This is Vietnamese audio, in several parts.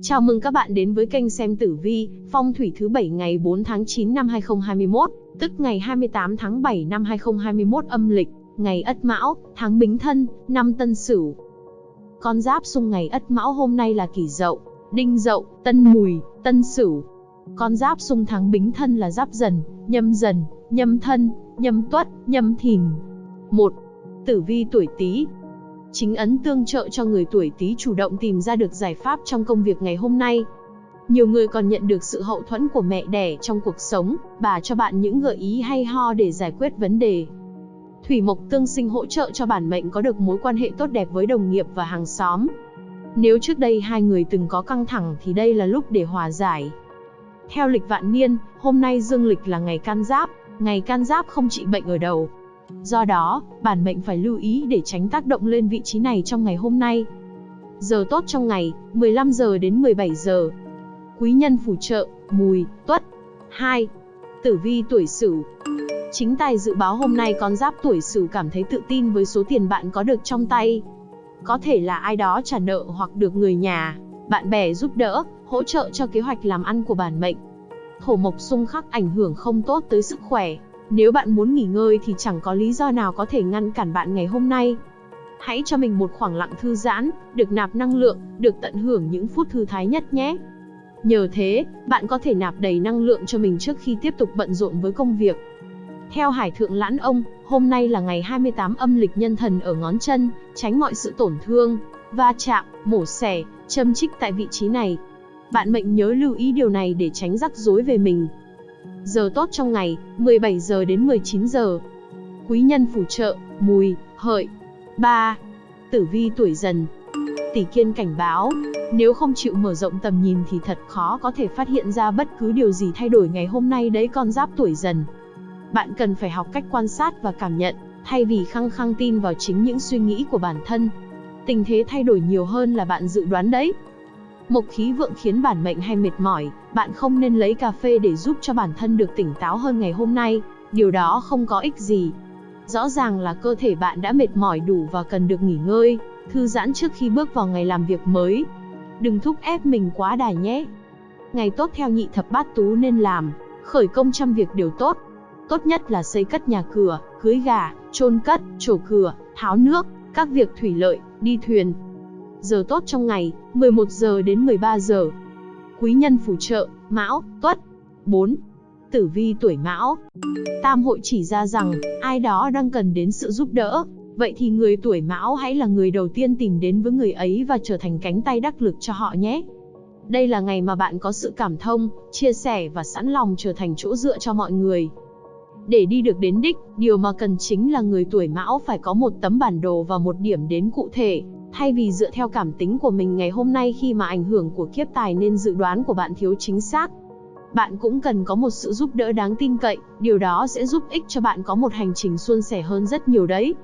Chào mừng các bạn đến với kênh xem tử vi, phong thủy thứ 7 ngày 4 tháng 9 năm 2021, tức ngày 28 tháng 7 năm 2021 âm lịch, ngày Ất Mão, tháng Bính Thân, năm Tân Sửu. Con giáp xung ngày Ất Mão hôm nay là Kỷ Dậu, Đinh Dậu, Tân Mùi, Tân Sửu. Con giáp xung tháng Bính Thân là Giáp Dần, Nhâm Dần, Nhâm Thân, Nhâm Tuất, Nhâm Thìn. 1. Tử vi tuổi Tý, chính ấn tương trợ cho người tuổi Tý chủ động tìm ra được giải pháp trong công việc ngày hôm nay. Nhiều người còn nhận được sự hậu thuẫn của mẹ đẻ trong cuộc sống, bà cho bạn những gợi ý hay ho để giải quyết vấn đề. Thủy mộc tương sinh hỗ trợ cho bản mệnh có được mối quan hệ tốt đẹp với đồng nghiệp và hàng xóm. Nếu trước đây hai người từng có căng thẳng thì đây là lúc để hòa giải. Theo lịch vạn niên, hôm nay dương lịch là ngày can giáp, ngày can giáp không trị bệnh ở đầu, Do đó, bản mệnh phải lưu ý để tránh tác động lên vị trí này trong ngày hôm nay. Giờ tốt trong ngày, 15 giờ đến 17 giờ. Quý nhân phù trợ, mùi, tuất. 2. Tử vi tuổi sửu Chính tài dự báo hôm nay con giáp tuổi sửu cảm thấy tự tin với số tiền bạn có được trong tay. Có thể là ai đó trả nợ hoặc được người nhà, bạn bè giúp đỡ, hỗ trợ cho kế hoạch làm ăn của bản mệnh. Thổ mộc xung khắc ảnh hưởng không tốt tới sức khỏe, nếu bạn muốn nghỉ ngơi thì chẳng có lý do nào có thể ngăn cản bạn ngày hôm nay. Hãy cho mình một khoảng lặng thư giãn, được nạp năng lượng, được tận hưởng những phút thư thái nhất nhé. Nhờ thế, bạn có thể nạp đầy năng lượng cho mình trước khi tiếp tục bận rộn với công việc. Theo Hải Thượng Lãn Ông, hôm nay là ngày 28 âm lịch nhân thần ở ngón chân, tránh mọi sự tổn thương, va chạm, mổ xẻ, châm chích tại vị trí này. Bạn mệnh nhớ lưu ý điều này để tránh rắc rối về mình. Giờ tốt trong ngày, 17 giờ đến 19 giờ. Quý nhân phù trợ, mùi, hợi. 3. Tử vi tuổi dần. Tỷ kiên cảnh báo, nếu không chịu mở rộng tầm nhìn thì thật khó có thể phát hiện ra bất cứ điều gì thay đổi ngày hôm nay đấy con giáp tuổi dần. Bạn cần phải học cách quan sát và cảm nhận, thay vì khăng khăng tin vào chính những suy nghĩ của bản thân. Tình thế thay đổi nhiều hơn là bạn dự đoán đấy. Mộc khí vượng khiến bản mệnh hay mệt mỏi, bạn không nên lấy cà phê để giúp cho bản thân được tỉnh táo hơn ngày hôm nay, điều đó không có ích gì. Rõ ràng là cơ thể bạn đã mệt mỏi đủ và cần được nghỉ ngơi, thư giãn trước khi bước vào ngày làm việc mới. Đừng thúc ép mình quá đà nhé. Ngày tốt theo nhị thập bát tú nên làm, khởi công trăm việc đều tốt. Tốt nhất là xây cất nhà cửa, cưới gà, chôn cất, trổ cửa, tháo nước, các việc thủy lợi, đi thuyền, Giờ tốt trong ngày, 11 giờ đến 13 giờ. Quý nhân phù trợ, Mão, Tuất. 4. Tử vi tuổi Mão. Tam hội chỉ ra rằng, ai đó đang cần đến sự giúp đỡ. Vậy thì người tuổi Mão hãy là người đầu tiên tìm đến với người ấy và trở thành cánh tay đắc lực cho họ nhé. Đây là ngày mà bạn có sự cảm thông, chia sẻ và sẵn lòng trở thành chỗ dựa cho mọi người. Để đi được đến đích, điều mà cần chính là người tuổi Mão phải có một tấm bản đồ và một điểm đến cụ thể, Thay vì dựa theo cảm tính của mình ngày hôm nay khi mà ảnh hưởng của kiếp tài nên dự đoán của bạn thiếu chính xác. Bạn cũng cần có một sự giúp đỡ đáng tin cậy, điều đó sẽ giúp ích cho bạn có một hành trình suôn sẻ hơn rất nhiều đấy.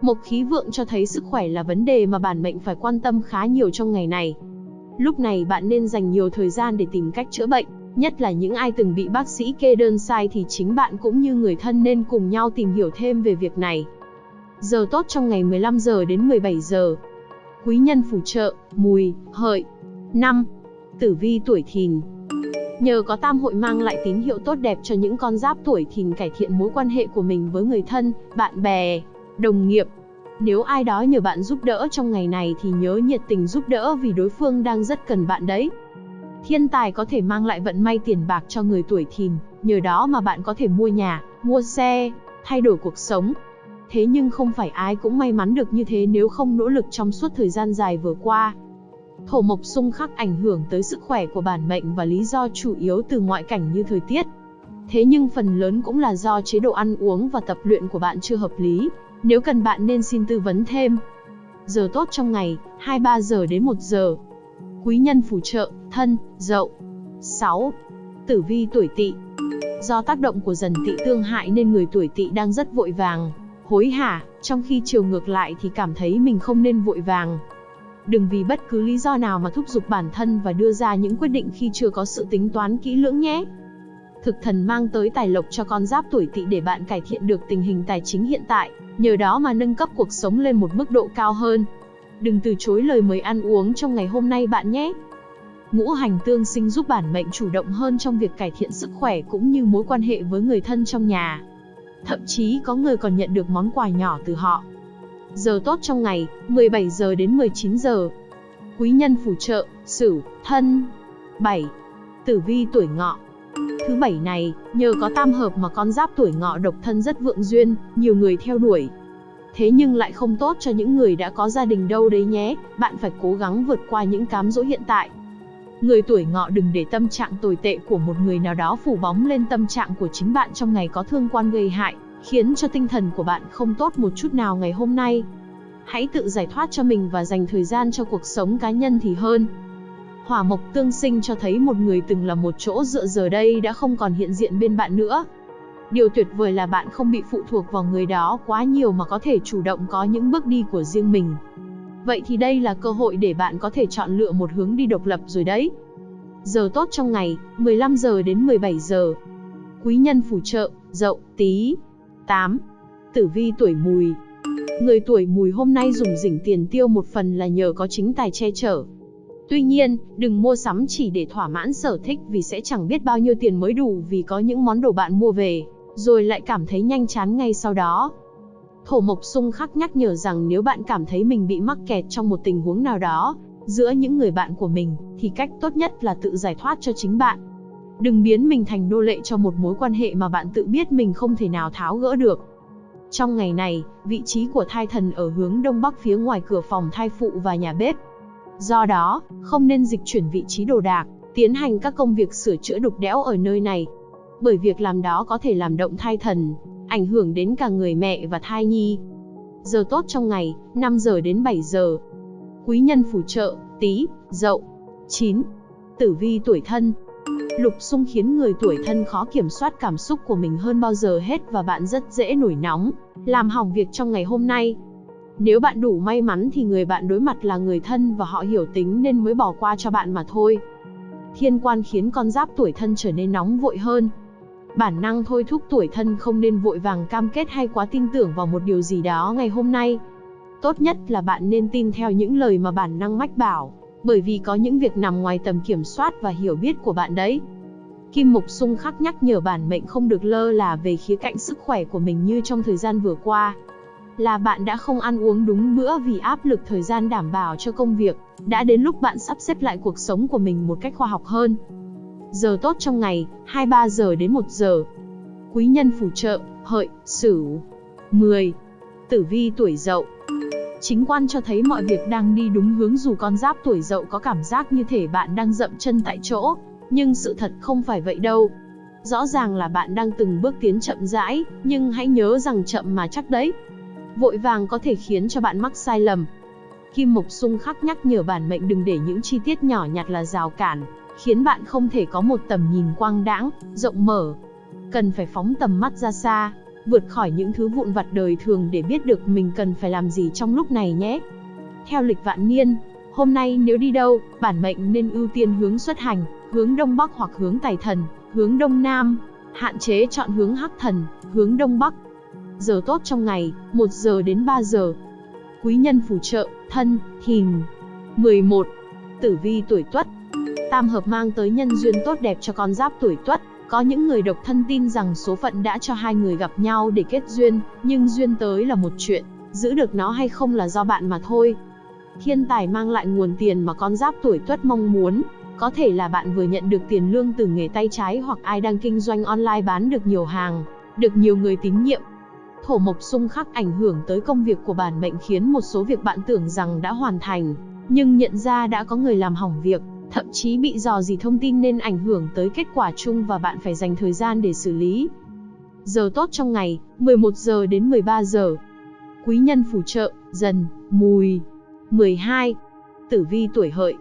Mộc khí vượng cho thấy sức khỏe là vấn đề mà bản mệnh phải quan tâm khá nhiều trong ngày này. Lúc này bạn nên dành nhiều thời gian để tìm cách chữa bệnh, nhất là những ai từng bị bác sĩ kê đơn sai thì chính bạn cũng như người thân nên cùng nhau tìm hiểu thêm về việc này. Giờ tốt trong ngày 15 giờ đến 17 giờ. Quý nhân phù trợ, mùi, hợi. 5. Tử vi tuổi thìn. Nhờ có tam hội mang lại tín hiệu tốt đẹp cho những con giáp tuổi thìn cải thiện mối quan hệ của mình với người thân, bạn bè, đồng nghiệp. Nếu ai đó nhờ bạn giúp đỡ trong ngày này thì nhớ nhiệt tình giúp đỡ vì đối phương đang rất cần bạn đấy. Thiên tài có thể mang lại vận may tiền bạc cho người tuổi thìn, nhờ đó mà bạn có thể mua nhà, mua xe, thay đổi cuộc sống, Thế nhưng không phải ai cũng may mắn được như thế nếu không nỗ lực trong suốt thời gian dài vừa qua. Thổ mộc xung khắc ảnh hưởng tới sức khỏe của bản mệnh và lý do chủ yếu từ ngoại cảnh như thời tiết. Thế nhưng phần lớn cũng là do chế độ ăn uống và tập luyện của bạn chưa hợp lý, nếu cần bạn nên xin tư vấn thêm. Giờ tốt trong ngày, 23 giờ đến 1 giờ. Quý nhân phù trợ, thân, dậu. 6. Tử vi tuổi tỵ Do tác động của dần tỵ tương hại nên người tuổi tỵ đang rất vội vàng, hối hả, trong khi chiều ngược lại thì cảm thấy mình không nên vội vàng. Đừng vì bất cứ lý do nào mà thúc giục bản thân và đưa ra những quyết định khi chưa có sự tính toán kỹ lưỡng nhé. Thực thần mang tới tài lộc cho con giáp tuổi tỵ để bạn cải thiện được tình hình tài chính hiện tại, nhờ đó mà nâng cấp cuộc sống lên một mức độ cao hơn. Đừng từ chối lời mời ăn uống trong ngày hôm nay bạn nhé. Ngũ hành tương sinh giúp bản mệnh chủ động hơn trong việc cải thiện sức khỏe cũng như mối quan hệ với người thân trong nhà. Thậm chí có người còn nhận được món quà nhỏ từ họ. Giờ tốt trong ngày, 17 giờ đến 19 giờ. Quý nhân phù trợ, Sửu, Thân. 7. Tử vi tuổi Ngọ. Thứ bảy này, nhờ có tam hợp mà con giáp tuổi Ngọ độc thân rất vượng duyên, nhiều người theo đuổi. Thế nhưng lại không tốt cho những người đã có gia đình đâu đấy nhé, bạn phải cố gắng vượt qua những cám dỗ hiện tại. Người tuổi ngọ đừng để tâm trạng tồi tệ của một người nào đó phủ bóng lên tâm trạng của chính bạn trong ngày có thương quan gây hại, khiến cho tinh thần của bạn không tốt một chút nào ngày hôm nay. Hãy tự giải thoát cho mình và dành thời gian cho cuộc sống cá nhân thì hơn. Hỏa mộc tương sinh cho thấy một người từng là một chỗ dựa giờ đây đã không còn hiện diện bên bạn nữa. Điều tuyệt vời là bạn không bị phụ thuộc vào người đó quá nhiều mà có thể chủ động có những bước đi của riêng mình. Vậy thì đây là cơ hội để bạn có thể chọn lựa một hướng đi độc lập rồi đấy. Giờ tốt trong ngày, 15 giờ đến 17 giờ. Quý nhân phù trợ, dậu, tí. 8. Tử vi tuổi mùi. Người tuổi mùi hôm nay dùng rỉnh tiền tiêu một phần là nhờ có chính tài che chở. Tuy nhiên, đừng mua sắm chỉ để thỏa mãn sở thích vì sẽ chẳng biết bao nhiêu tiền mới đủ vì có những món đồ bạn mua về, rồi lại cảm thấy nhanh chán ngay sau đó. Thổ Mộc Xung khắc nhắc nhở rằng nếu bạn cảm thấy mình bị mắc kẹt trong một tình huống nào đó, giữa những người bạn của mình, thì cách tốt nhất là tự giải thoát cho chính bạn. Đừng biến mình thành nô lệ cho một mối quan hệ mà bạn tự biết mình không thể nào tháo gỡ được. Trong ngày này, vị trí của thai thần ở hướng đông bắc phía ngoài cửa phòng thai phụ và nhà bếp. Do đó, không nên dịch chuyển vị trí đồ đạc, tiến hành các công việc sửa chữa đục đẽo ở nơi này. Bởi việc làm đó có thể làm động thai thần, ảnh hưởng đến cả người mẹ và thai nhi. Giờ tốt trong ngày, 5 giờ đến 7 giờ. Quý nhân phù trợ, tí, dậu. 9. Tử vi tuổi thân. Lục xung khiến người tuổi thân khó kiểm soát cảm xúc của mình hơn bao giờ hết và bạn rất dễ nổi nóng, làm hỏng việc trong ngày hôm nay. Nếu bạn đủ may mắn thì người bạn đối mặt là người thân và họ hiểu tính nên mới bỏ qua cho bạn mà thôi. Thiên quan khiến con giáp tuổi thân trở nên nóng vội hơn, Bản năng thôi thúc tuổi thân không nên vội vàng cam kết hay quá tin tưởng vào một điều gì đó ngày hôm nay. Tốt nhất là bạn nên tin theo những lời mà bản năng mách bảo, bởi vì có những việc nằm ngoài tầm kiểm soát và hiểu biết của bạn đấy. Kim Mộc Sung khắc nhắc nhở bản mệnh không được lơ là về khía cạnh sức khỏe của mình như trong thời gian vừa qua. Là bạn đã không ăn uống đúng bữa vì áp lực thời gian đảm bảo cho công việc, đã đến lúc bạn sắp xếp lại cuộc sống của mình một cách khoa học hơn. Giờ tốt trong ngày, 23 giờ đến 1 giờ. Quý nhân phù trợ, hợi, sửu. 10. Tử vi tuổi dậu. Chính quan cho thấy mọi việc đang đi đúng hướng dù con giáp tuổi dậu có cảm giác như thể bạn đang dậm chân tại chỗ, nhưng sự thật không phải vậy đâu. Rõ ràng là bạn đang từng bước tiến chậm rãi, nhưng hãy nhớ rằng chậm mà chắc đấy. Vội vàng có thể khiến cho bạn mắc sai lầm. Kim Mộc Xung khắc nhắc nhở bản mệnh đừng để những chi tiết nhỏ nhặt là rào cản, khiến bạn không thể có một tầm nhìn quang đãng, rộng mở. Cần phải phóng tầm mắt ra xa, vượt khỏi những thứ vụn vặt đời thường để biết được mình cần phải làm gì trong lúc này nhé. Theo lịch vạn niên, hôm nay nếu đi đâu, bản mệnh nên ưu tiên hướng xuất hành, hướng đông bắc hoặc hướng tài thần, hướng đông nam, hạn chế chọn hướng hắc thần, hướng đông bắc. Giờ tốt trong ngày, 1 giờ đến 3 giờ. Quý nhân phù trợ, thân, thìn. 11. Tử vi tuổi tuất Tam hợp mang tới nhân duyên tốt đẹp cho con giáp tuổi tuất. Có những người độc thân tin rằng số phận đã cho hai người gặp nhau để kết duyên, nhưng duyên tới là một chuyện, giữ được nó hay không là do bạn mà thôi. Thiên tài mang lại nguồn tiền mà con giáp tuổi tuất mong muốn, có thể là bạn vừa nhận được tiền lương từ nghề tay trái hoặc ai đang kinh doanh online bán được nhiều hàng, được nhiều người tín nhiệm. Thổ mộc xung khắc ảnh hưởng tới công việc của bản mệnh khiến một số việc bạn tưởng rằng đã hoàn thành, nhưng nhận ra đã có người làm hỏng việc, thậm chí bị dò dỉ thông tin nên ảnh hưởng tới kết quả chung và bạn phải dành thời gian để xử lý. Giờ tốt trong ngày, 11 giờ đến 13 giờ. Quý nhân phù trợ, dần, mùi. 12. Tử vi tuổi hợi.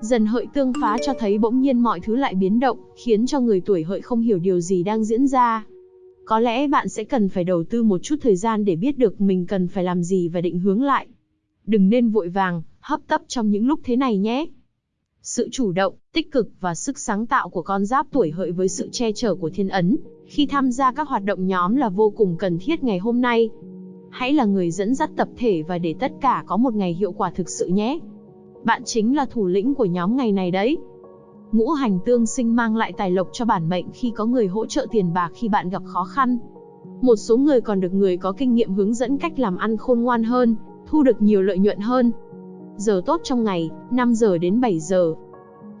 Dần hợi tương phá cho thấy bỗng nhiên mọi thứ lại biến động, khiến cho người tuổi hợi không hiểu điều gì đang diễn ra. Có lẽ bạn sẽ cần phải đầu tư một chút thời gian để biết được mình cần phải làm gì và định hướng lại. Đừng nên vội vàng, hấp tấp trong những lúc thế này nhé. Sự chủ động, tích cực và sức sáng tạo của con giáp tuổi hợi với sự che chở của thiên ấn, khi tham gia các hoạt động nhóm là vô cùng cần thiết ngày hôm nay. Hãy là người dẫn dắt tập thể và để tất cả có một ngày hiệu quả thực sự nhé. Bạn chính là thủ lĩnh của nhóm ngày này đấy. Ngũ hành tương sinh mang lại tài lộc cho bản mệnh khi có người hỗ trợ tiền bạc khi bạn gặp khó khăn. Một số người còn được người có kinh nghiệm hướng dẫn cách làm ăn khôn ngoan hơn, thu được nhiều lợi nhuận hơn. Giờ tốt trong ngày, 5 giờ đến 7 giờ.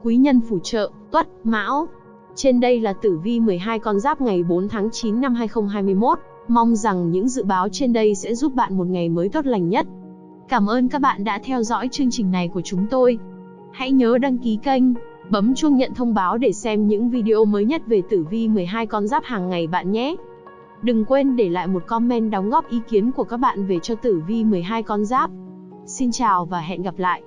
Quý nhân phù trợ, Tuất, Mão. Trên đây là tử vi 12 con giáp ngày 4 tháng 9 năm 2021. Mong rằng những dự báo trên đây sẽ giúp bạn một ngày mới tốt lành nhất. Cảm ơn các bạn đã theo dõi chương trình này của chúng tôi. Hãy nhớ đăng ký kênh, bấm chuông nhận thông báo để xem những video mới nhất về tử vi 12 con giáp hàng ngày bạn nhé. Đừng quên để lại một comment đóng góp ý kiến của các bạn về cho tử vi 12 con giáp. Xin chào và hẹn gặp lại.